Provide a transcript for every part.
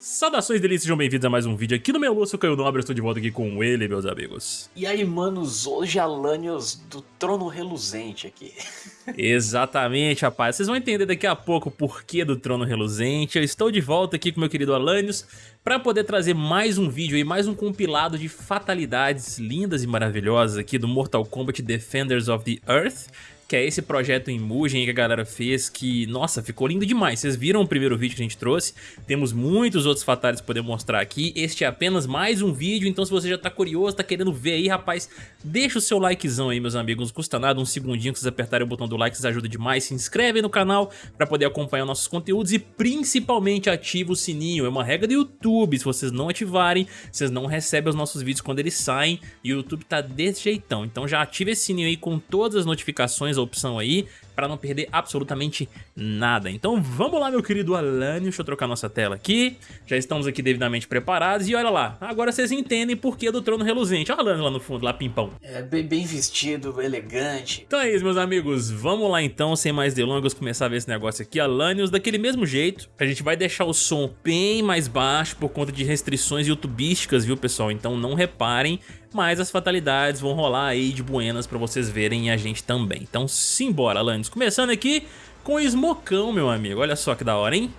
Saudações delícias, sejam bem-vindos a mais um vídeo aqui no meu Lúcio Caio Nobre, estou de volta aqui com ele, meus amigos. E aí, manos, hoje Alanios do Trono Reluzente aqui. Exatamente, rapaz, vocês vão entender daqui a pouco o porquê do Trono Reluzente. Eu estou de volta aqui com meu querido Alanios para poder trazer mais um vídeo aí, mais um compilado de fatalidades lindas e maravilhosas aqui do Mortal Kombat Defenders of the Earth que é esse projeto em Mugen que a galera fez, que, nossa, ficou lindo demais. Vocês viram o primeiro vídeo que a gente trouxe, temos muitos outros fatales para poder mostrar aqui. Este é apenas mais um vídeo, então se você já tá curioso, tá querendo ver aí, rapaz, deixa o seu likezão aí, meus amigos. Não custa nada, um segundinho que vocês apertarem o botão do like, vocês ajudam demais. Se inscreve no canal para poder acompanhar nossos conteúdos e principalmente ativa o sininho. É uma regra do YouTube, se vocês não ativarem, vocês não recebem os nossos vídeos quando eles saem e o YouTube tá desse jeitão. Então já ativa esse sininho aí com todas as notificações opção aí para não perder absolutamente nada. Então vamos lá, meu querido Alane, deixa eu trocar nossa tela aqui. Já estamos aqui devidamente preparados e olha lá, agora vocês entendem por que do trono reluzente. Olha o Alane lá no fundo, lá pimpão. É, bem, bem vestido, elegante. Então é isso, meus amigos, vamos lá então, sem mais delongas, começar a ver esse negócio aqui. Alanios daquele mesmo jeito, a gente vai deixar o som bem mais baixo por conta de restrições youtubísticas, viu pessoal? Então não reparem, mas as fatalidades vão rolar aí de buenas pra vocês verem e a gente também. Então simbora, Alanios. Começando aqui com o Smocão, meu amigo. Olha só que da hora, hein?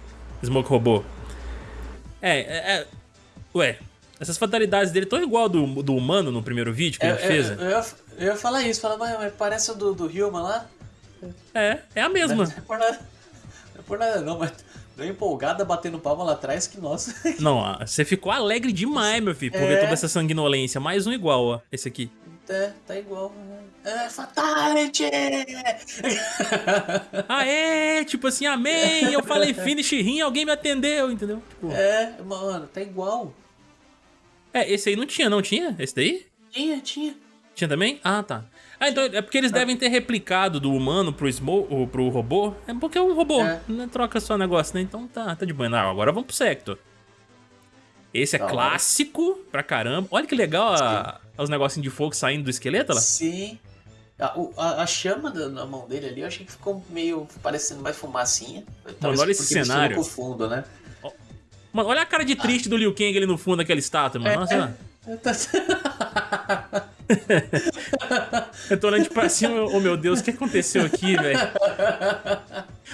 Smoke robô. É, é, é... Ué, essas fatalidades dele estão igual do, do humano no primeiro vídeo que é, a gente fez. Eu, eu, ia, eu, ia, falar isso, falar, mas, mas parece o do, do Human lá. É, é a mesma. Não é por nada, não, é por nada, não mas deu empolgada batendo palma lá atrás que, nossa. Não, você ficou alegre demais, meu filho, por é. ver toda essa sanguinolência. Mais um igual, ó, esse aqui. É, tá igual. É, Fatality! Aê, tipo assim, amém, eu falei finish rim, alguém me atendeu, entendeu? Tipo... É, mano, tá igual. É, esse aí não tinha, não tinha? Esse daí? Tinha, tinha. Tinha também? Ah, tá. Ah, então é porque eles ah. devem ter replicado do humano pro, Smo pro robô. É porque é um robô, é. não troca só negócio, né? Então tá, tá de boa. Não, agora vamos pro Sector. Esse é clássico pra caramba. Olha que legal a, os negocinhos de fogo saindo do esqueleto lá. Sim. A, a, a chama da, na mão dele ali, eu achei que ficou meio parecendo mais fumacinha. Mano, olha esse cenário. Com fundo, né? Mano, olha a cara de triste ah. do Liu Kang ali no fundo daquela estátua, mano. É, Nossa, é, tá... eu tô olhando pra cima, oh meu Deus, o que aconteceu aqui, velho?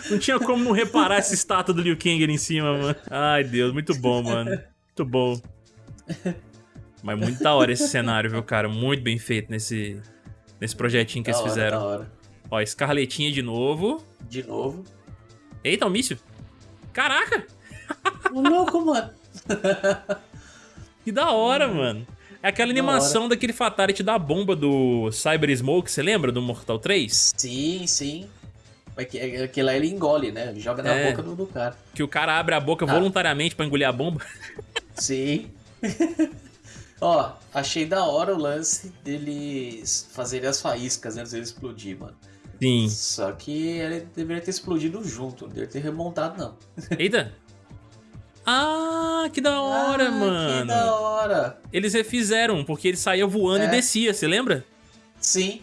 Não tinha como não reparar essa estátua do Liu Kang ali em cima, mano. Ai, Deus, muito bom, mano. Muito bom. Mas muito da hora esse cenário, viu, cara? Muito bem feito nesse, nesse projetinho que da eles hora, fizeram. Da hora. Ó, escarletinha de novo. De novo. Eita, o míssil. Caraca! Louco, mano. que da hora, mano. É aquela animação daquele Fatality da bomba do Cyber Smoke, você lembra? Do Mortal 3? Sim, sim. Aquele lá ele engole, né? Ele joga na é, boca do, do, cara. Que o cara abre a boca ah. voluntariamente pra engolir a bomba. Sim. Ó, achei da hora o lance deles fazerem as faíscas antes de ele explodir, mano. Sim. Só que ele deveria ter explodido junto, não deveria ter remontado, não. Eita! Ah, que da hora, ah, mano. Que da hora. Eles refizeram, porque ele saía voando é. e descia, você lembra? Sim.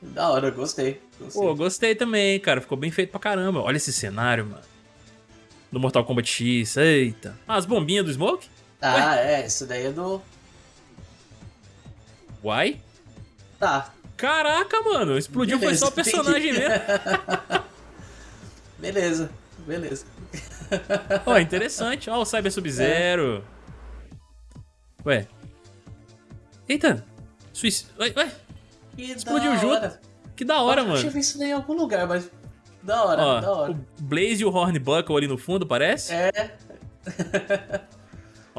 Da hora, gostei, gostei. Pô, gostei também, cara. Ficou bem feito pra caramba. Olha esse cenário, mano. Do Mortal Kombat X, eita. Ah, as bombinhas do Smoke? Ah, Ué? é, isso daí é do... Uai? Tá. Caraca, mano, explodiu beleza, foi só o personagem mesmo. beleza, beleza. Ó, oh, interessante. Ó, oh, o Cyber Sub-Zero. É. Ué. Eita. Suíça. Ué, ué. Que Explodiu junto. Que da hora, mano. Eu ver isso daí em algum lugar, mas... Da hora, Ó, da hora. O Blaze e o Hornbuckle ali no fundo, parece? É.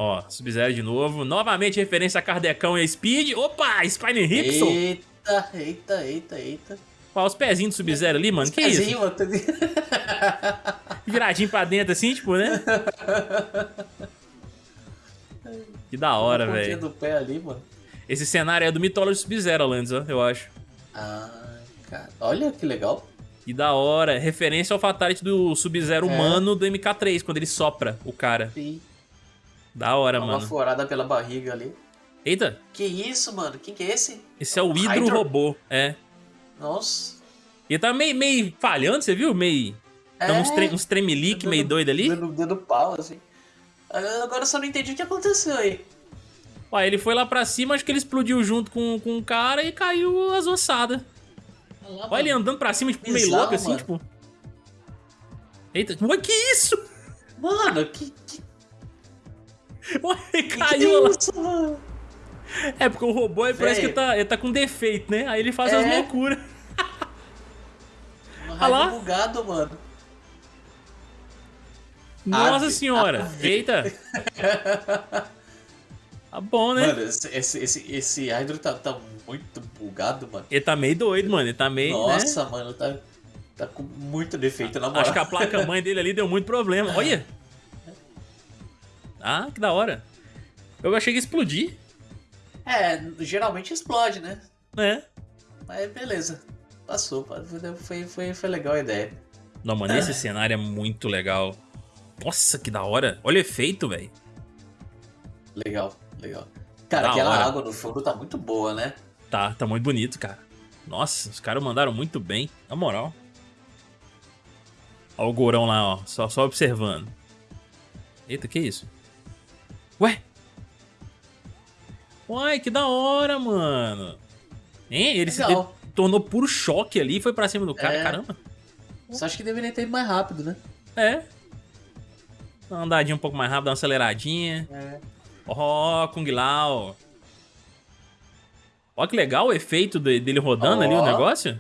Ó, Sub-Zero de novo. Novamente referência a Kardecão e a Speed. Opa, Spine Ripson. Eita, eita, eita, eita. Ó, os pezinhos do Sub-Zero ali, mano. Os que isso? Tô... Viradinho pra dentro assim, tipo, né? Que da hora, velho. do pé ali, mano. Esse cenário é do Mythology Sub-Zero, Lands, ó, eu acho. Ah, cara. Olha que legal. Que da hora. Referência ao Fatality do Sub-Zero é. humano do MK3, quando ele sopra o cara. Sim. Da hora, Uma mano. Uma furada pela barriga ali. Eita. Que isso, mano? Quem que é esse? Esse é o Hydro, Hydro? Robô, é. Nossa. E tá meio, meio falhando, você viu? Meio... É. Então uns, tre uns tremelique meio doido ali. Dando, dando pau, assim. Agora eu só não entendi o que aconteceu aí. Ué, ele foi lá pra cima, acho que ele explodiu junto com, com o cara e caiu as ossadas. Olha ele andando pra cima, tipo, meio louco assim, tipo... Eita, ué, que isso? Mano, que... que... Ué, caiu lá. É, porque o robô ele parece que tá, ele tá com defeito, né? Aí ele faz é. as loucuras. Olha lá. bugado, mano. Nossa ave, senhora! Ave. Eita! Tá bom, né? Mano, esse, esse, esse, esse Hydro tá, tá muito bugado, mano. Ele tá meio doido, mano. Ele tá meio. Né? Nossa, né? mano, tá, tá com muito defeito na moral. Acho que a placa-mãe dele ali deu muito problema. Olha! Ah, que da hora. Eu achei que ia explodir. É, geralmente explode, né? É. Mas beleza. Passou. Foi, foi, foi legal a ideia. Não, mano, esse cenário é muito legal. Nossa, que da hora. Olha o efeito, velho. Legal, legal. Cara, da aquela hora. água no fundo tá muito boa, né? Tá, tá muito bonito, cara. Nossa, os caras mandaram muito bem. Na moral. Olha o gorão lá, ó. Só, só observando. Eita, que isso? Ué? Uai, que da hora, mano. Hein? Ele Legal. se tornou puro choque ali e foi pra cima do cara, é. caramba. Só acho que deveria ter ido mais rápido, né? É. Dá uma andadinha um pouco mais rápido, dar uma aceleradinha. É. Ó, oh, Kung Lao. Ó que legal o efeito dele rodando oh. ali o negócio.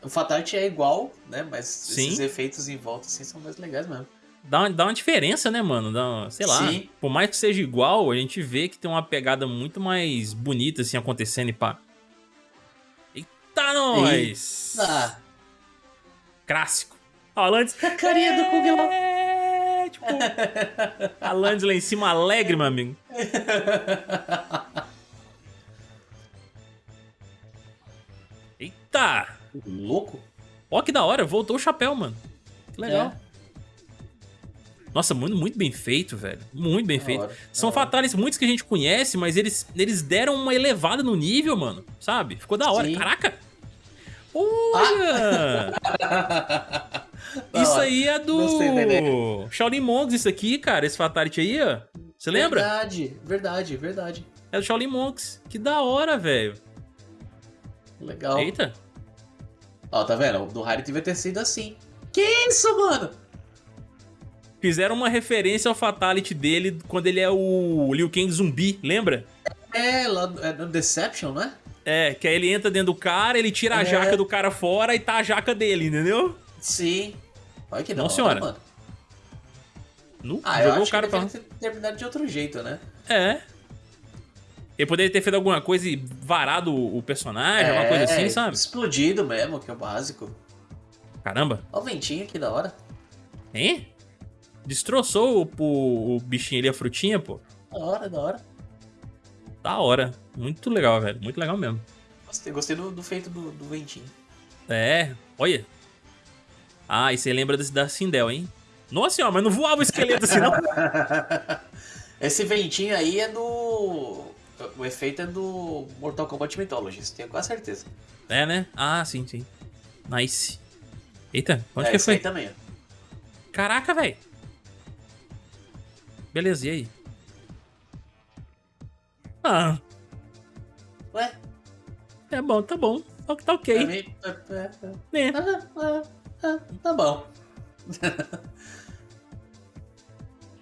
O Fatality é igual, né? Mas Sim. esses efeitos em volta assim são mais legais mesmo dá uma, dá uma diferença, né, mano? Dá, sei lá. Sim. Por mais que seja igual, a gente vê que tem uma pegada muito mais bonita, assim, acontecendo e pá. Eita, nós! Eita. Clássico. Ó, a carinha do Kung Lao. É, tipo... a Landes lá em cima, alegre, meu amigo. Eita! Louco. Ó, que da hora. Voltou o chapéu, mano. Que legal. É. Nossa, muito, muito bem feito, velho. Muito bem feito. Hora, São fatales muitos que a gente conhece, mas eles, eles deram uma elevada no nível, mano. Sabe? Ficou da hora. Sim. Caraca! Olha! Ah. isso aí é do Shaolin Monks, isso aqui, cara. Esse Fatality aí, ó. Você lembra? Verdade, verdade, verdade. É do Shaolin Monks. Que da hora, velho. Legal. Eita. Ó, tá vendo? O do Harry devia ter sido assim. Que isso, mano? Fizeram uma referência ao Fatality dele quando ele é o Liu Kang zumbi, lembra? É, lá é no Deception, né? É, que aí ele entra dentro do cara, ele tira a é. jaca do cara fora e tá a jaca dele, entendeu? Sim. Olha que não, senhora. Mano. No, ah, jogou eu acho o cara que pra... ter terminado de outro jeito, né? É. Ele poderia ter feito alguma coisa e varado o personagem, é, alguma coisa assim, sabe? Explodido mesmo, que é o básico. Caramba. Olha o ventinho aqui da hora. Hein? Destroçou o, o, o bichinho ali, a frutinha, pô. Da hora, da hora. Da hora. Muito legal, velho. Muito legal mesmo. Gostei, gostei do, do feito do, do, ventinho. É, olha. Ah, e você lembra desse da Sindel, hein? Nossa senhora, mas não voava o esqueleto assim, não? Esse ventinho aí é do... O efeito é do Mortal Kombat Mythologies, tenho quase certeza. É, né? Ah, sim, sim. Nice. Eita, onde é, que foi? Aí também, ó. Caraca, velho. Beleza, e aí? Ah. Ué? É bom, tá bom. Tá, tá ok. Mim, é, é, tá bom.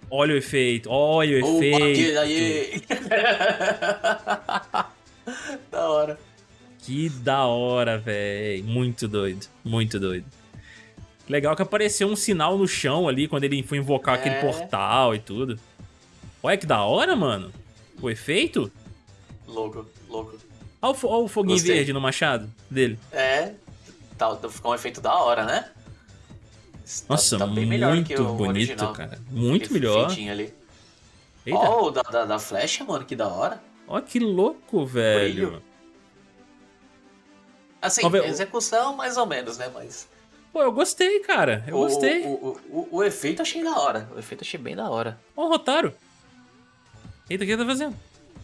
olha o efeito, olha o Opa, efeito. Aí. da hora. Que da hora, velho. Muito doido, muito doido. Legal que apareceu um sinal no chão ali quando ele foi invocar é. aquele portal e tudo. Olha que da hora, mano. O efeito. Louco, louco. Olha o, olha o foguinho Gostei. verde no machado dele. É, tá, ficou um efeito da hora, né? Nossa, tá, tá bem melhor muito que o bonito, original. cara. Muito melhor. ali. Ó, oh, da, da, da, flecha, mano, que da hora. Ó, que louco, velho. Brilho. Assim, execução mais ou menos, né, mas... Pô, eu gostei, cara. Eu o, gostei. O, o, o, o, efeito achei da hora. O efeito achei bem da hora. Ó, o Rotaro. Eita, o que ele tá fazendo?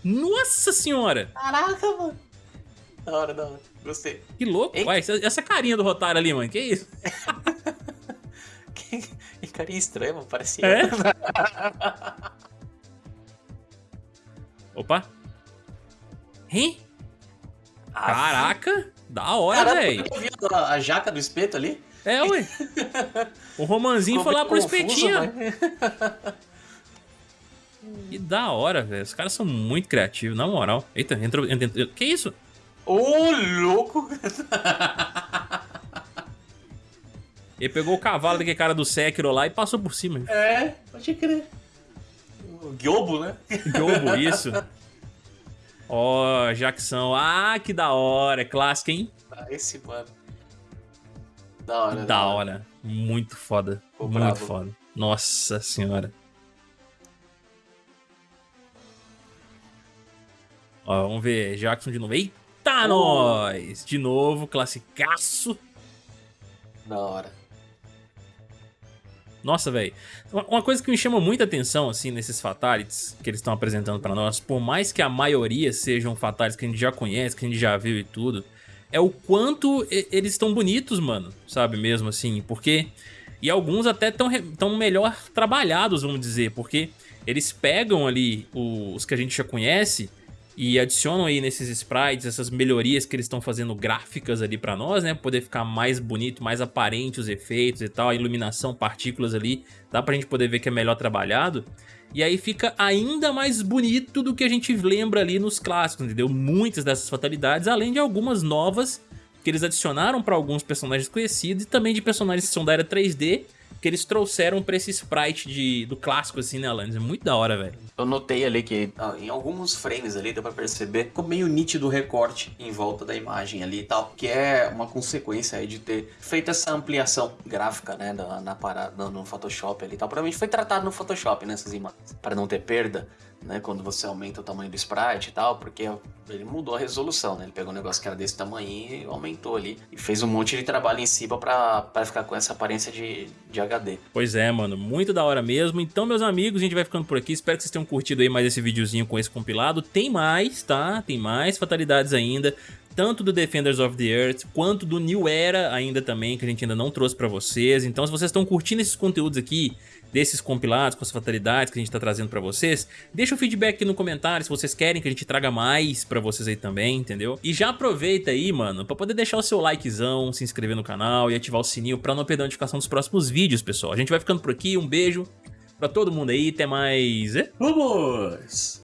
Nossa senhora! Caraca, mano. Da hora, da hora. Gostei. Que louco. Ué, essa carinha do Rotaro ali, mano. Que isso? quem, carinha estranha, mano. Parecia. É? Opa. Hein? Ah, Caraca, da hora, velho. eu vi a, a jaca do espeto ali. É, ué. O Romanzinho foi lá pro confuso, espetinho. mas- Que da hora, velho. Os caras são muito criativos, na moral. Eita, entrou. entrou- Que isso? Ô, louco! Ele pegou o cavalo daquele cara do Sekiro lá e passou por cima. É, pode crer. O Gyobo, né? Jogo, isso. Ó, Jackson. Ah, que da hora. É clássico, hein? Ah, Esse, mano. Da hora. Da hora. Muito foda. Ficou Muito bravo. foda. Nossa senhora. Ó, vamos ver. Jackson de novo. Eita, Oh. nós! De novo, classicaço. Da hora. Nossa, velho. Uma uma coisa que me chama muita atenção, assim, nesses fatalities que eles estão apresentando pra nós, por mais que a maioria sejam fatalities que a gente já conhece, que a gente já viu e tudo, é o quanto eles estão bonitos, mano, sabe, mesmo assim, porque... E alguns até estão tão melhor trabalhados, vamos dizer, porque eles pegam ali os que a gente já conhece e adicionam aí nesses sprites essas melhorias que eles estão fazendo gráficas ali pra nós, né? Poder ficar mais bonito, mais aparente os efeitos e tal, a iluminação, partículas ali, dá pra gente poder ver que é melhor trabalhado. E aí fica ainda mais bonito do que a gente lembra ali nos clássicos, entendeu? Muitas dessas fatalidades, além de algumas novas que eles adicionaram pra alguns personagens conhecidos e também de personagens que são da era 3D, que eles trouxeram pra esse sprite de, do clássico assim, né, Alanis? É muito da hora, velho. Eu notei ali que em alguns frames ali deu pra perceber ficou meio nítido o recorte em volta da imagem ali e tal, que é uma consequência aí de ter feito essa ampliação gráfica, né, da, na parada, no, Photoshop ali e tal. Provavelmente foi tratado no Photoshop nessas imagens, para não ter perda, né, quando você aumenta o tamanho do sprite e tal, porque ele mudou a resolução, né, ele pegou um negócio que era desse tamanho e aumentou ali e fez um monte de trabalho em cima pra ficar com essa aparência de, de HD. Pois é, mano, muito da hora mesmo. Então, meus amigos, a gente vai ficando por aqui. Espero que vocês tenham curtido aí mais esse videozinho com esse compilado. Tem mais, tá? Tem mais fatalidades ainda. Tanto do Defenders of the Earth, quanto do New Era ainda também, que a gente ainda não trouxe pra vocês. Então, se vocês estão curtindo esses conteúdos aqui, desses compilados, com as fatalidades que a gente tá trazendo pra vocês, deixa o feedback aqui no comentário se vocês querem que a gente traga mais pra vocês aí também, entendeu? E já aproveita aí, mano, pra poder deixar o seu likezão, se inscrever no canal e ativar o sininho pra não perder a notificação dos próximos vídeos, pessoal. A gente vai ficando por aqui, um beijo pra todo mundo aí, até mais... Vamos!